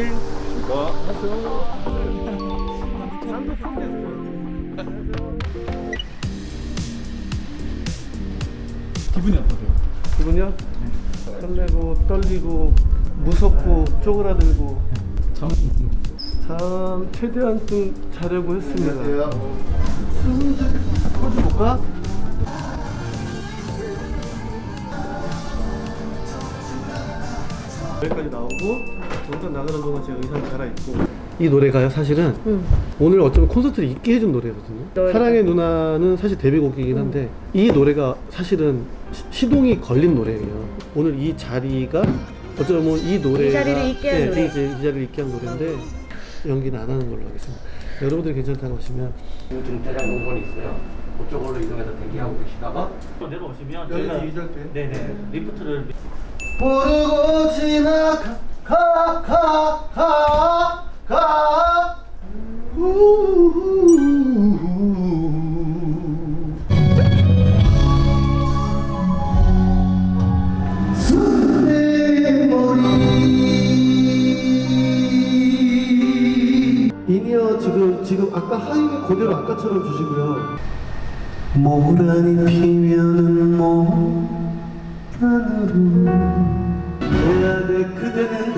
화이팅! 기분이 어떠세요? 기분이요? 설레고 떨리고 무섭고 쪼그라들고 참 참 최대한 좀 자려고 했습니다. 포즈 볼까? 여기까지 나오고 잠깐 나가는 동안 제가 의상 갈아입고 이 노래가요 사실은 응. 오늘 어쩌면 콘서트를 있게 해준 노래거든요 노래가. 사랑의 누나는 사실 데뷔곡이긴 한데 이 노래가 사실은 시- 시동이 걸린 노래예요 오늘 이 자리가 어쩌면 이 노래가 이 자리를 있게 한 네, 노래. 이제 이 자리를 있게 한 노래인데 연기는 안 하는 걸로 하겠습니다 여러분들이 괜찮다고 하시면 중대장 공원이 있어요. 그쪽으로 이동해서 대기하고 계시다가 내려오시면 저희가? 네네 리프트를 모르고 지나가 가, 가, 가, 가. 우우우우. 내 머리 인이어 지금 지금 아까 하이는 그대로 아까처럼 주시고요 모란이 피면은 모란으로 내 안에 그대는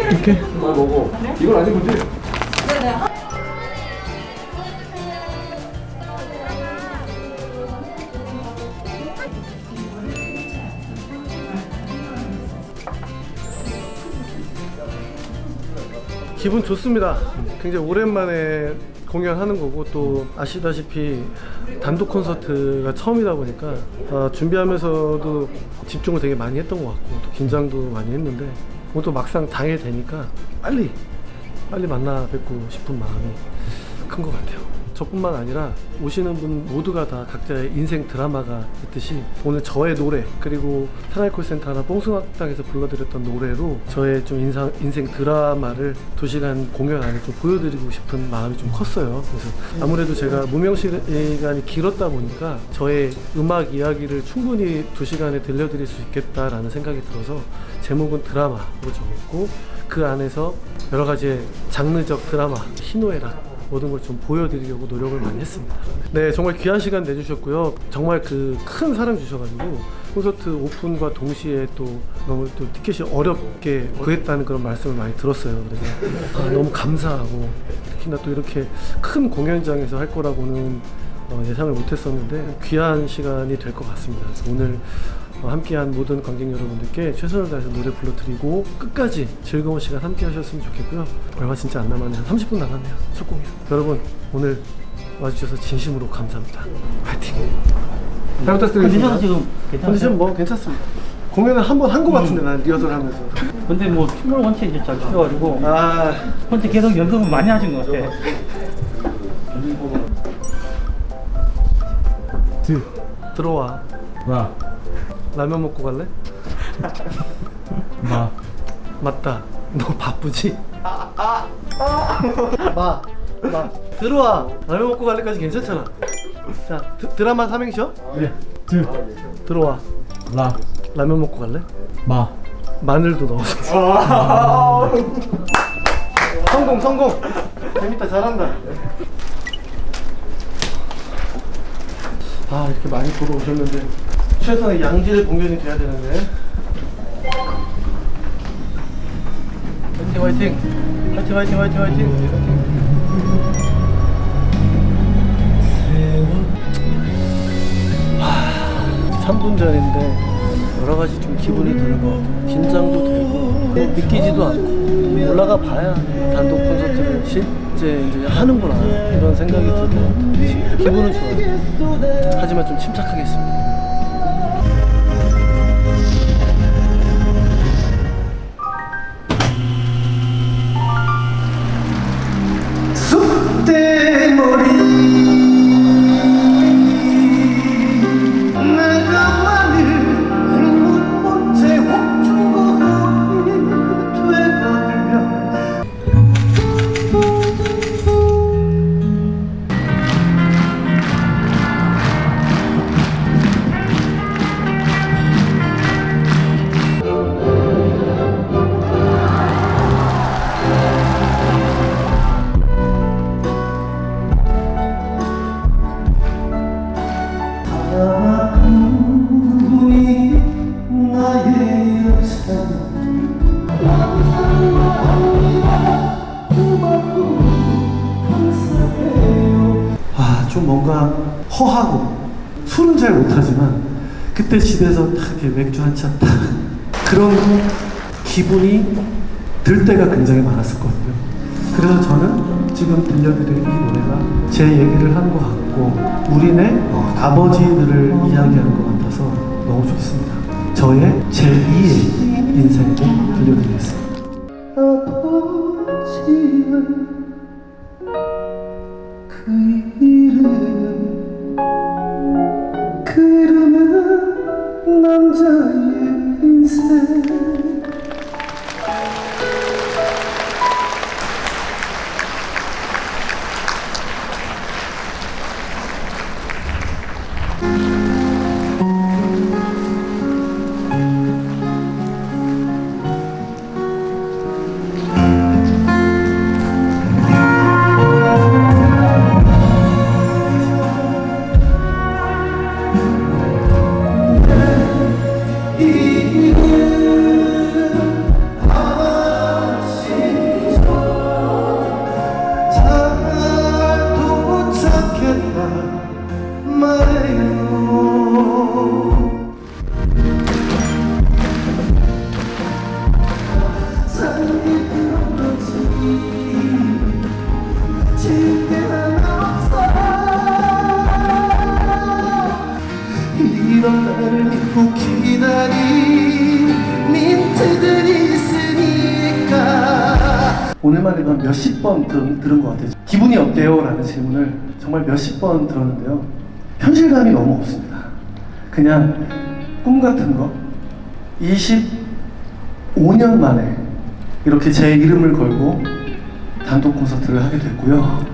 이렇게 그걸 보고 이걸 아직 보지? 기분 좋습니다. 굉장히 오랜만에 공연하는 거고 또 아시다시피 단독 콘서트가 처음이다 보니까 어, 준비하면서도 집중을 되게 많이 했던 것 같고 또 긴장도 많이 했는데 또 막상 당일 되니까 빨리 빨리 만나 뵙고 싶은 마음이 큰 것 같아요. 저뿐만 아니라 오시는 분 모두가 다 각자의 인생 드라마가 있듯이 오늘 저의 노래 그리고 사랑의 콜센터나 뽕숭아땅에서 불러드렸던 노래로 저의 좀 인상, 인생 드라마를 두 시간 공연 안에 좀 보여드리고 싶은 마음이 좀 컸어요. 그래서 아무래도 제가 무명 시간이 길었다 보니까 저의 음악 이야기를 충분히 두 시간에 들려드릴 수 있겠다라는 생각이 들어서 제목은 드라마로 정했고 그 안에서 여러 가지의 장르적 드라마 희노애락 모든 걸 좀 보여드리려고 노력을 많이 했습니다. 네, 정말 귀한 시간 내주셨고요. 정말 그 큰 사랑 주셔가지고 콘서트 오픈과 동시에 또 너무 또 티켓이 어렵게 구했다는 그런 말씀을 많이 들었어요. 그래서 아, 너무 감사하고 특히나 또 이렇게 큰 공연장에서 할 거라고는 어, 예상을 못했었는데 귀한 시간이 될 것 같습니다. 그래서 오늘 어, 함께한 모든 관객 여러분들께 최선을 다해서 노래 불러드리고 끝까지 즐거운 시간 함께 하셨으면 좋겠고요. 얼마 진짜 안 남았네요. 한 30분 남았네요. 첫 공연. 여러분 오늘 와주셔서 진심으로 감사합니다. 파이팅! 잘. 컨디션 지금 컨디션? 뭐 괜찮습니다. 공연을 한 번한것 같은데 난 리허설 하면서. 근데 뭐 춤을 원체 이제 잘 추셔가지고 아 원체 계속 연습을 많이 하신 것 같아 드 들어와. 라 라면 먹고 갈래? 마 맞다. 너 바쁘지? 마, 마. 들어와. 라면 먹고 갈래까지 괜찮잖아. 자, 드, 드라마 삼행시요? 예. 드 들어와. 라 라면 먹고 갈래? 마 마늘도 넣어서 성공 성공 재밌다 잘한다 아 이렇게 많이 보러 오셨는데 최선의 양질 공연이 돼야 되는데 화이팅 화이팅 화이팅 화이팅 화이팅 화이팅 3분 전인데 여러 가지 좀 기분이 드는 것 같아요. 긴장도 되고 믿기지도 않고 올라가 봐야 단독 콘서트를 실제 이제 하는구나 이런 생각이 들것 같아요. 기분은 좋아요. 하지만 좀 침착하겠습니다. 술은 잘 못하지만 그때 집에서 딱 이렇게 맥주 한 잔 딱 그런 기분이 들 때가 굉장히 많았었거든요. 그래서 저는 지금 들려드릴 이 노래가 제 얘기를 하는 것 같고 우리네 어, 아버지들을 이야기하는 것 같아서 너무 좋습니다. 저의 제2의 오늘만 한 몇십 번 들, 들은 것 같아요. 기분이 어때요? 라는 질문을 정말 몇십 번 들었는데요. 현실감이 너무 없습니다. 그냥 꿈 같은 거 25년 만에 이렇게 제 이름을 걸고 단독 콘서트를 하게 됐고요.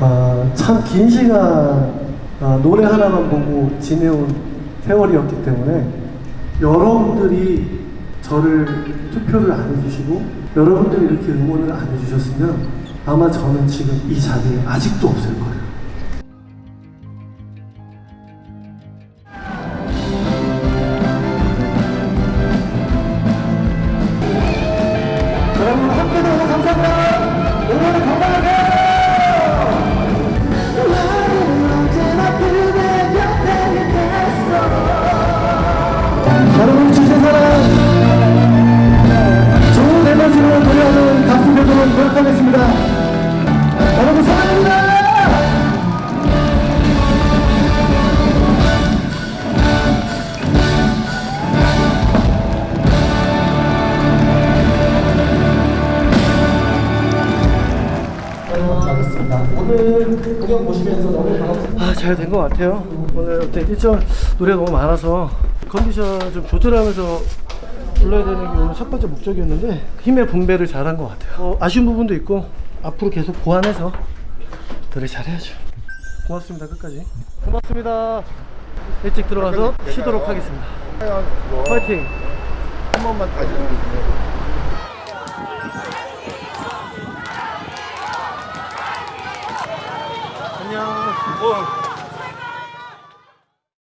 아, 참 긴 시간 아, 노래 하나만 보고 지내온 세월이었기 때문에 여러분들이 저를 투표를 안 해주시고 여러분들이 이렇게 응원을 안 해주셨으면 아마 저는 지금 이 자리에 아직도 없을 거예요. 오늘 공연 보시면서 너무 반갑습니다. 아, 잘 된 것 같아요. 오늘 어때 일정 노래 너무 많아서 컨디션 좀 조절하면서 불러야 되는 게 오늘 첫 번째 목적이었는데 힘의 분배를 잘한 것 같아요. 어, 아쉬운 부분도 있고 앞으로 계속 보완해서 노래 잘해야죠. 고맙습니다. 끝까지. 고맙습니다. 일찍 들어가서 쉬도록 하겠습니다. 파이팅! 한 번만 다시 哇